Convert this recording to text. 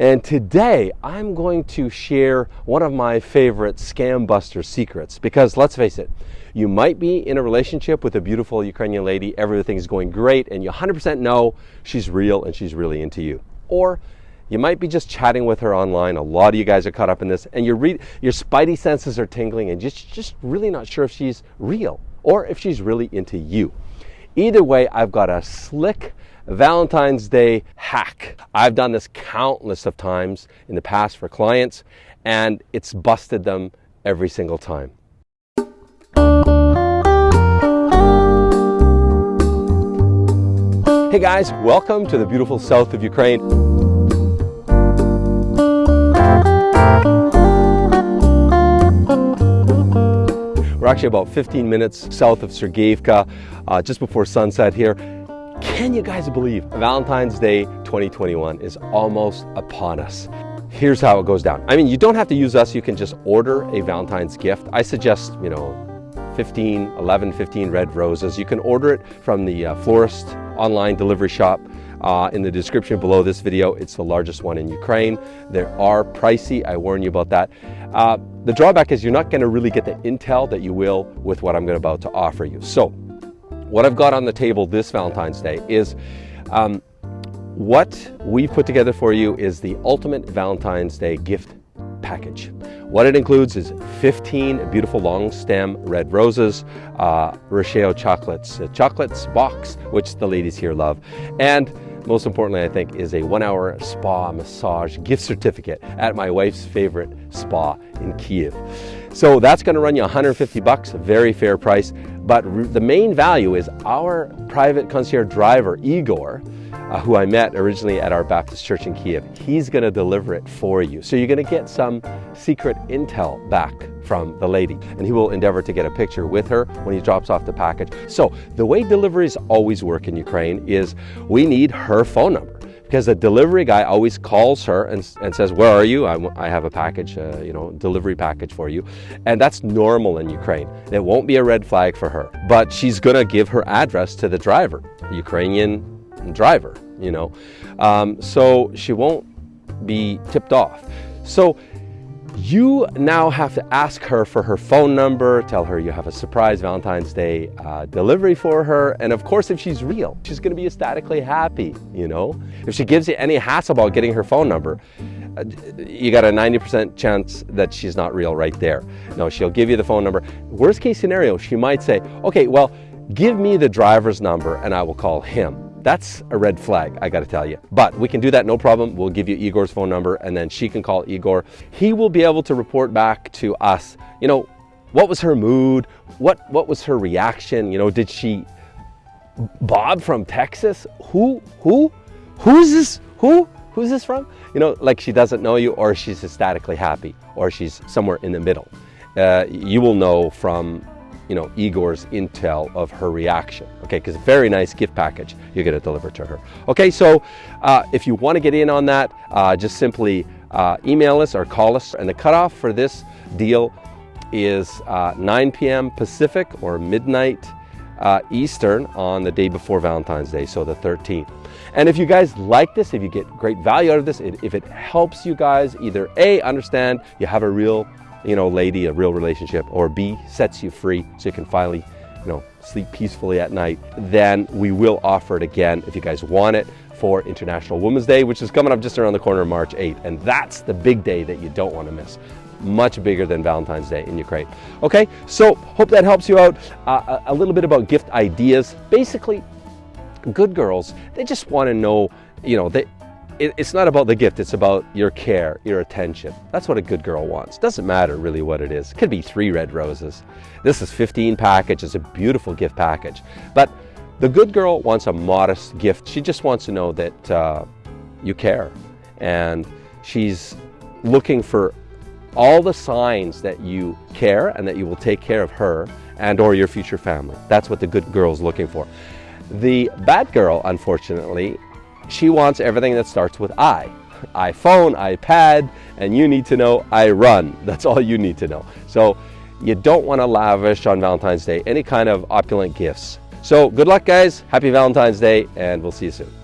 And today I'm going to share one of my favorite scam buster secrets because let's face it, you might be in a relationship with a beautiful Ukrainian lady, everything's going great, and you 100% know she's real and she's really into you. Or you might be just chatting with her online. A lot of you guys are caught up in this, and your your spidey senses are tingling, and you're just just really not sure if she's real or if she's really into you. Either way, I've got a slick Valentine's Day hack. I've done this countless of times in the past for clients and it's busted them every single time. Hey guys, welcome to the beautiful south of Ukraine. We're actually about 15 minutes south of Sergeyevka, uh, just before sunset here. Can you guys believe Valentine's Day 2021 is almost upon us? Here's how it goes down. I mean, you don't have to use us. You can just order a Valentine's gift. I suggest, you know, 15, 11, 15 red roses. You can order it from the uh, florist online delivery shop. Uh, in the description below this video, it's the largest one in Ukraine. They are pricey, I warn you about that. Uh, the drawback is you're not gonna really get the intel that you will with what I'm gonna about to offer you. So what I've got on the table this Valentine's Day is um, what we've put together for you is the ultimate Valentine's Day gift package. What it includes is 15 beautiful long stem red roses, uh, Rasheo chocolates, a chocolates box, which the ladies here love, and most importantly, I think, is a one hour spa massage gift certificate at my wife's favorite spa in Kiev. So that's gonna run you 150 bucks, a very fair price. But the main value is our private concierge driver, Igor, uh, who I met originally at our Baptist church in Kiev. He's going to deliver it for you. So you're going to get some secret intel back from the lady and he will endeavor to get a picture with her when he drops off the package. So the way deliveries always work in Ukraine is we need her phone number because the delivery guy always calls her and, and says, where are you? I, I have a package, uh, you know, delivery package for you. And that's normal in Ukraine. It won't be a red flag for her, but she's gonna give her address to the driver, Ukrainian driver, you know. Um, so she won't be tipped off. So you now have to ask her for her phone number, tell her you have a surprise Valentine's Day uh, delivery for her, and of course if she's real, she's gonna be ecstatically happy, you know? If she gives you any hassle about getting her phone number, uh, you got a 90% chance that she's not real right there. No, she'll give you the phone number. Worst case scenario, she might say, okay, well, give me the driver's number and I will call him. That's a red flag, I gotta tell you. But we can do that, no problem. We'll give you Igor's phone number and then she can call Igor. He will be able to report back to us, you know, what was her mood? What, what was her reaction? You know, did she, Bob from Texas? Who, who, who's this, who? Who's this from? You know, like she doesn't know you or she's ecstatically happy or she's somewhere in the middle. Uh, you will know from you know, Igor's intel of her reaction. Okay, because very nice gift package you're going to deliver to her. Okay, so uh, if you want to get in on that, uh, just simply uh, email us or call us. And the cutoff for this deal is uh, 9 p.m. Pacific or midnight uh, Eastern on the day before Valentine's Day, so the 13th. And if you guys like this, if you get great value out of this, if it helps you guys either A, understand you have a real you know, lady, a real relationship, or B, sets you free so you can finally, you know, sleep peacefully at night, then we will offer it again if you guys want it for International Women's Day, which is coming up just around the corner March 8th. And that's the big day that you don't want to miss. Much bigger than Valentine's Day in Ukraine. Okay, so hope that helps you out. Uh, a little bit about gift ideas. Basically, good girls, they just want to know, you know, they, it, it's not about the gift, it's about your care, your attention. That's what a good girl wants. Doesn't matter really what it is. It could be three red roses. This is 15 package, it's a beautiful gift package. But the good girl wants a modest gift. She just wants to know that uh, you care. And she's looking for all the signs that you care and that you will take care of her and or your future family. That's what the good girl's looking for. The bad girl, unfortunately, she wants everything that starts with I. iPhone, iPad, and you need to know I run. That's all you need to know. So you don't want to lavish on Valentine's Day any kind of opulent gifts. So good luck guys, happy Valentine's Day, and we'll see you soon.